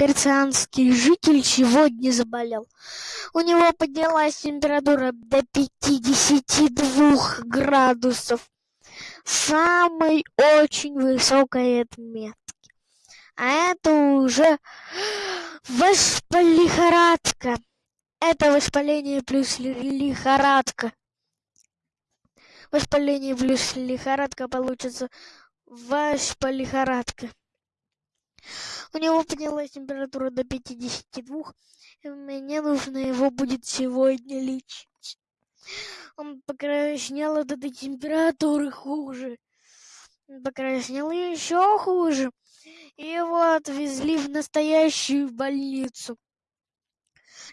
перцианский житель сегодня заболел. У него поднялась температура до пятидесяти двух градусов. Самой очень высокой отметки. А это уже воспалихорадка. Это воспаление плюс лихорадка. Воспаление плюс лихорадка получится воспалихорадка у него поднялась температура до пятидесяти двух мне нужно его будет сегодня лечить. Он покраснел от этой температуры хуже. Покраснел еще хуже. И его отвезли в настоящую больницу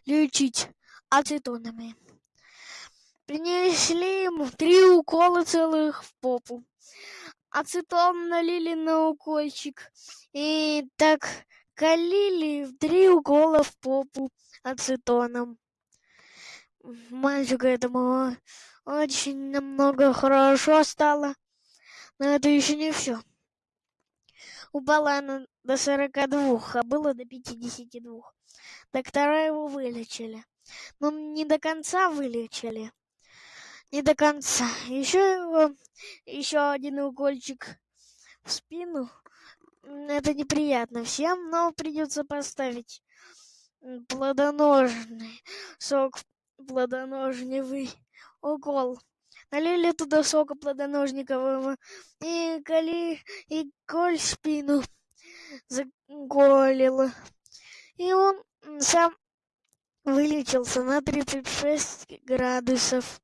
лечить ацетонами. Принесли ему три укола целых в попу ацетон налили на укольчик и так калили в три укола в попу ацетоном. Мальчику этому очень намного хорошо стало но это еще не все упала она до сорока двух а было до пятидесяти двух доктора его вылечили но не до конца вылечили не до конца. Еще его еще один укольчик в спину. Это неприятно всем но придется поставить плодоножный сок плодоножневый укол налили туда сока плодоножникового и коли и коль спину заколила. И он сам вылечился на тридцать шесть градусов